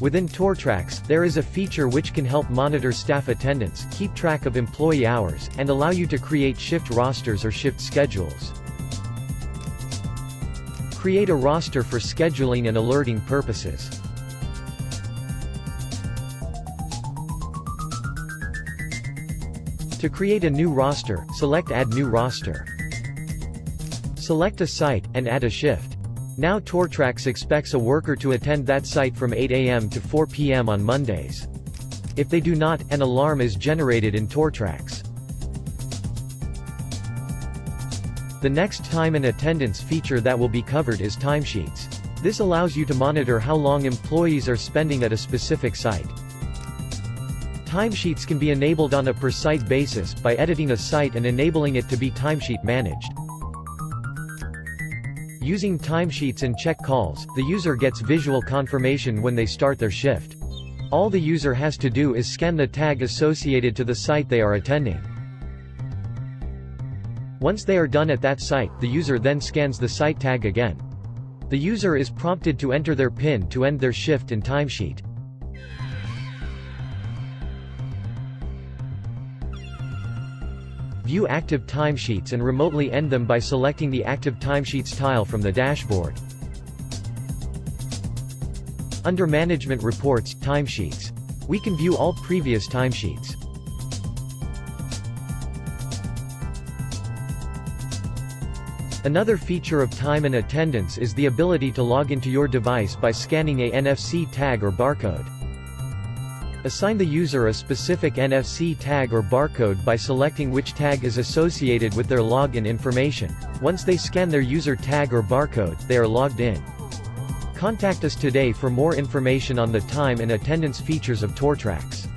Within TourTrax, there is a feature which can help monitor staff attendance, keep track of employee hours, and allow you to create shift rosters or shift schedules. Create a roster for scheduling and alerting purposes. To create a new roster, select Add New Roster. Select a site, and add a shift. Now TourTrax expects a worker to attend that site from 8 am to 4 pm on Mondays. If they do not, an alarm is generated in TourTrax. The next time and attendance feature that will be covered is timesheets. This allows you to monitor how long employees are spending at a specific site. Timesheets can be enabled on a per-site basis, by editing a site and enabling it to be timesheet managed. Using timesheets and check calls, the user gets visual confirmation when they start their shift. All the user has to do is scan the tag associated to the site they are attending. Once they are done at that site, the user then scans the site tag again. The user is prompted to enter their PIN to end their shift and timesheet. View active timesheets and remotely end them by selecting the Active Timesheets tile from the dashboard. Under Management Reports, Timesheets. We can view all previous timesheets. Another feature of time and attendance is the ability to log into your device by scanning a NFC tag or barcode. Assign the user a specific NFC tag or barcode by selecting which tag is associated with their login information. Once they scan their user tag or barcode, they are logged in. Contact us today for more information on the time and attendance features of TourTrax.